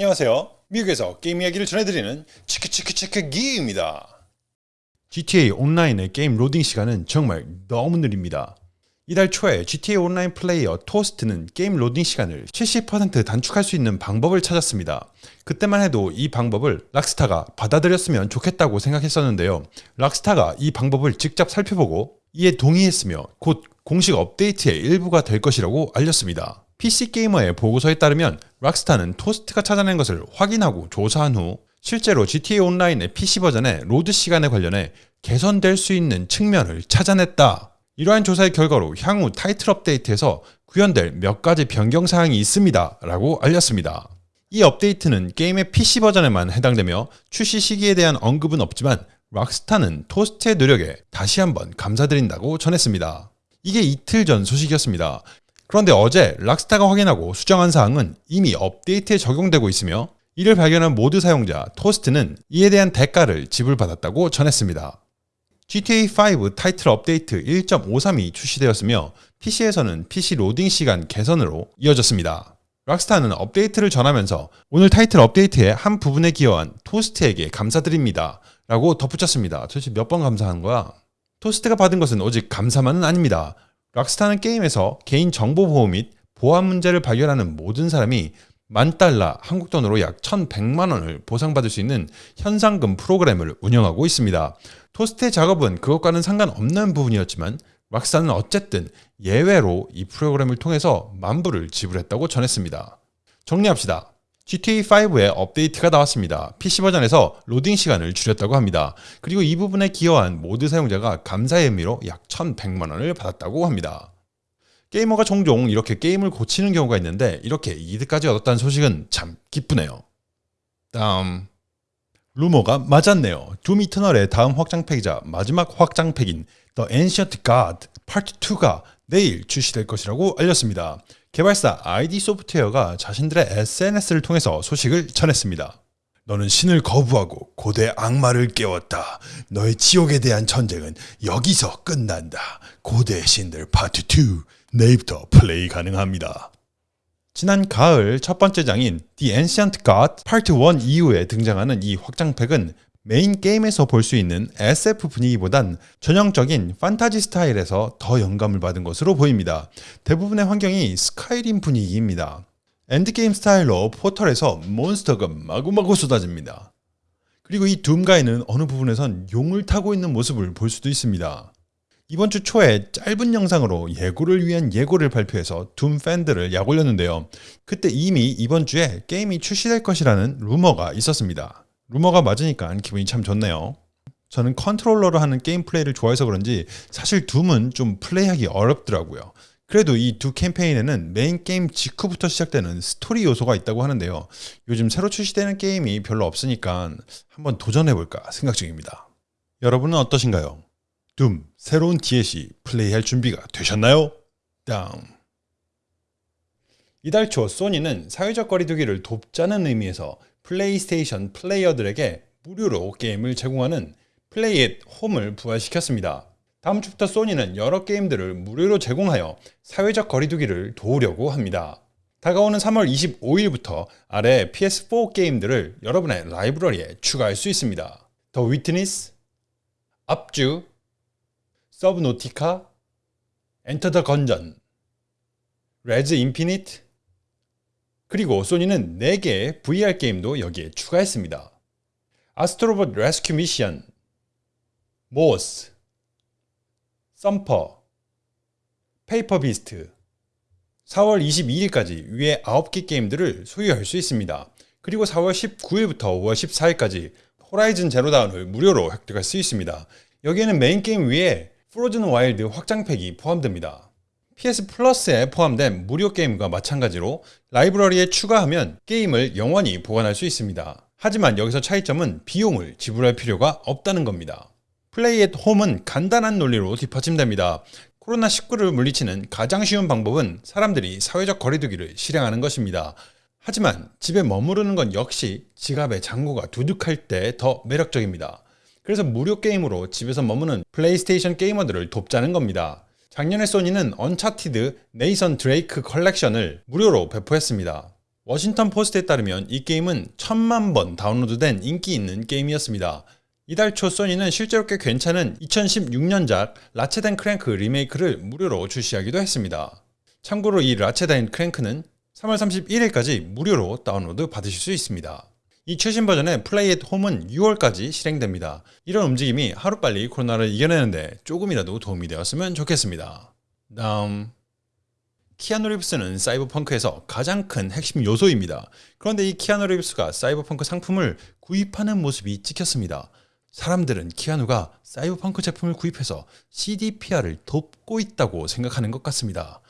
안녕하세요. 미국에서 게임 이야기를 전해드리는 치크치크치크 기입니다. GTA 온라인의 게임 로딩 시간은 정말 너무 느립니다. 이달 초에 GTA 온라인 플레이어 토스트는 게임 로딩 시간을 70% 단축할 수 있는 방법을 찾았습니다. 그때만 해도 이 방법을 락스타가 받아들였으면 좋겠다고 생각했었는데요. 락스타가 이 방법을 직접 살펴보고 이에 동의했으며 곧 공식 업데이트의 일부가 될 것이라고 알렸습니다. PC게이머의 보고서에 따르면 락스타는 토스트가 찾아낸 것을 확인하고 조사한 후 실제로 GTA 온라인의 PC 버전의 로드 시간에 관련해 개선될 수 있는 측면을 찾아냈다. 이러한 조사의 결과로 향후 타이틀 업데이트에서 구현될 몇 가지 변경 사항이 있습니다. 라고 알렸습니다. 이 업데이트는 게임의 PC 버전에만 해당되며 출시 시기에 대한 언급은 없지만 락스타는 토스트의 노력에 다시 한번 감사드린다고 전했습니다. 이게 이틀 전 소식이었습니다. 그런데 어제 락스타가 확인하고 수정한 사항은 이미 업데이트에 적용되고 있으며 이를 발견한 모드 사용자 토스트는 이에 대한 대가를 지불받았다고 전했습니다. GTA5 타이틀 업데이트 1.53이 출시되었으며 PC에서는 PC 로딩 시간 개선으로 이어졌습니다. 락스타는 업데이트를 전하면서 오늘 타이틀 업데이트의 한 부분에 기여한 토스트에게 감사드립니다. 라고 덧붙였습니다. 도대체 몇 번 감사한 거야? 토스트가 받은 것은 오직 감사만은 아닙니다. 락스타는 게임에서 개인 정보 보호 및 보안 문제를 발견하는 모든 사람이 만 달러 한국 돈으로 약 1,100만 원을 보상받을 수 있는 현상금 프로그램을 운영하고 있습니다. 토스트의 작업은 그것과는 상관없는 부분이었지만 락스타는 어쨌든 예외로 이 프로그램을 통해서 만불을 지불했다고 전했습니다. 정리합시다. GTA5에 업데이트가 나왔습니다. PC 버전에서 로딩 시간을 줄였다고 합니다. 그리고 이 부분에 기여한 모드 사용자가 감사의 의미로 약 1100만원을 받았다고 합니다. 게이머가 종종 이렇게 게임을 고치는 경우가 있는데 이렇게 이득까지 얻었다는 소식은 참 기쁘네요. 다음 루머가 맞았네요. 둠 이터널의 다음 확장팩이자 마지막 확장팩인 The Ancient God Part 2가 내일 출시될 것이라고 알렸습니다. 개발사 ID 소프트웨어가 자신들의 SNS를 통해서 소식을 전했습니다. 너는 신을 거부하고 고대 악마를 깨웠다. 너의 지옥에 대한 전쟁은 여기서 끝난다. 고대 신들 파트 2 내일부터 플레이 가능합니다. 지난 가을 첫 번째 장인 The Ancient God Part 1 이후에 등장하는 이 확장팩은 메인 게임에서 볼 수 있는 SF 분위기보단 전형적인 판타지 스타일에서 더 영감을 받은 것으로 보입니다. 대부분의 환경이 스카이림 분위기입니다. 엔드게임 스타일로 포털에서 몬스터가 마구마구 쏟아집니다. 그리고 이 둠가이는 어느 부분에선 용을 타고 있는 모습을 볼 수도 있습니다. 이번 주 초에 짧은 영상으로 예고를 위한 예고를 발표해서 둠 팬들을 약올렸는데요. 그때 이미 이번 주에 게임이 출시될 것이라는 루머가 있었습니다. 루머가 맞으니까 기분이 참 좋네요. 저는 컨트롤러로 하는 게임 플레이를 좋아해서 그런지 사실 둠은 좀 플레이하기 어렵더라고요. 그래도 이 두 캠페인에는 메인 게임 직후부터 시작되는 스토리 요소가 있다고 하는데요. 요즘 새로 출시되는 게임이 별로 없으니까 한번 도전해볼까 생각 중입니다. 여러분은 어떠신가요? 둠 새로운 DLC 플레이할 준비가 되셨나요? 다음 이달 초 소니는 사회적 거리두기를 돕자는 의미에서 플레이스테이션 플레이어들에게 무료로 게임을 제공하는 플레이 앳 홈을 부활시켰습니다. 다음 주부터 소니는 여러 게임들을 무료로 제공하여 사회적 거리두기를 도우려고 합니다. 다가오는 3월 25일부터 아래 PS4 게임들을 여러분의 라이브러리에 추가할 수 있습니다. 더 위트니스, 압주, 서브노티카, 엔터 더 건전, 레즈 인피니트, 그리고 소니는 4개의 VR 게임도 여기에 추가했습니다. 아스트로봇 레스큐 미션, 모스, 썸퍼, 페이퍼 비스트, 4월 22일까지 위에 9개 게임들을 소유할 수 있습니다. 그리고 4월 19일부터 5월 14일까지 호라이즌 제로 던을 무료로 획득할 수 있습니다. 여기에는 메인 게임 위에 프로즌 와일드 확장팩이 포함됩니다. PS 플러스에 포함된 무료 게임과 마찬가지로 라이브러리에 추가하면 게임을 영원히 보관할 수 있습니다. 하지만 여기서 차이점은 비용을 지불할 필요가 없다는 겁니다. Play at Home은 간단한 논리로 뒷받침됩니다. 코로나19를 물리치는 가장 쉬운 방법은 사람들이 사회적 거리두기를 실행하는 것입니다. 하지만 집에 머무르는 건 역시 지갑에 잔고가 두둑할 때 더 매력적입니다. 그래서 무료 게임으로 집에서 머무는 플레이스테이션 게이머들을 돕자는 겁니다. 작년에 소니는 언차티드 네이선 드레이크 컬렉션을 무료로 배포했습니다. 워싱턴 포스트에 따르면 이 게임은 천만 번 다운로드된 인기 있는 게임이었습니다. 이달 초 소니는 실제로 꽤 괜찮은 2016년작 라쳇 앤 클랭크 리메이크를 무료로 출시하기도 했습니다. 참고로 이 라쳇 앤 클랭크는 3월 31일까지 무료로 다운로드 받으실 수 있습니다. 이 최신 버전의 Play at Home은 6월까지 실행됩니다. 이런 움직임이 하루빨리 코로나를 이겨내는데 조금이라도 도움이 되었으면 좋겠습니다. 다음 키아누 리브스는 사이버펑크에서 가장 큰 핵심 요소입니다. 그런데 이 키아누 리브스가 사이버펑크 상품을 구입하는 모습이 찍혔습니다. 사람들은 키아누가 사이버펑크 제품을 구입해서 CDPR을 돕고 있다고 생각하는 것 같습니다.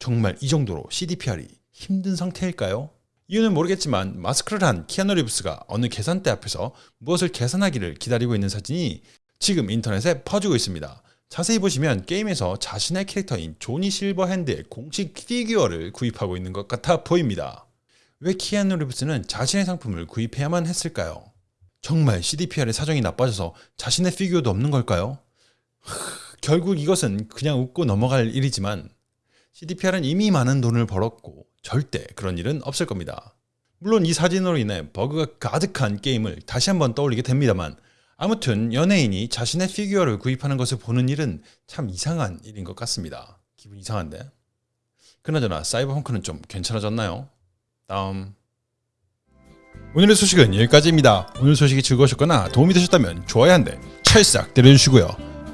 정말 이 정도로 CDPR이 힘든 상태일까요? 이유는 모르겠지만 마스크를 한 키아누 리브스가 어느 계산대 앞에서 무엇을 계산하기를 기다리고 있는 사진이 지금 인터넷에 퍼지고 있습니다. 자세히 보시면 게임에서 자신의 캐릭터인 조니 실버핸드의 공식 피규어를 구입하고 있는 것 같아 보입니다. 왜 키아누 리브스는 자신의 상품을 구입해야만 했을까요? 정말 CDPR의 사정이 나빠져서 자신의 피규어도 없는 걸까요? 하, 결국 이것은 그냥 웃고 넘어갈 일이지만 CDPR은 이미 많은 돈을 벌었고 절대 그런 일은 없을 겁니다. 물론 이 사진으로 인해 버그가 가득한 게임을 다시 한번 떠올리게 됩니다만 아무튼 연예인이 자신의 피규어를 구입하는 것을 보는 일은 참 이상한 일인 것 같습니다. 기분 이상한데? 그나저나 사이버펑크는 좀 괜찮아졌나요? 다음 오늘의 소식은 여기까지입니다. 오늘 소식이 즐거우셨거나 도움이 되셨다면 좋아요 한 대 찰싹 때려주시고요.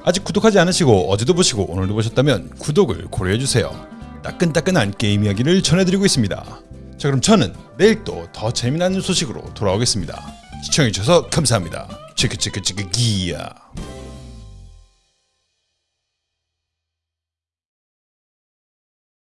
아직 구독하지 않으시고 어제도 보시고 오늘도 보셨다면 구독을 고려해주세요. 따끈따끈한 게임 이야기를 전해드리고 있습니다. 자 그럼 저는 내일 또 더 재미나는 소식으로 돌아오겠습니다. 시청해주셔서 감사합니다. 치크치크치크 기야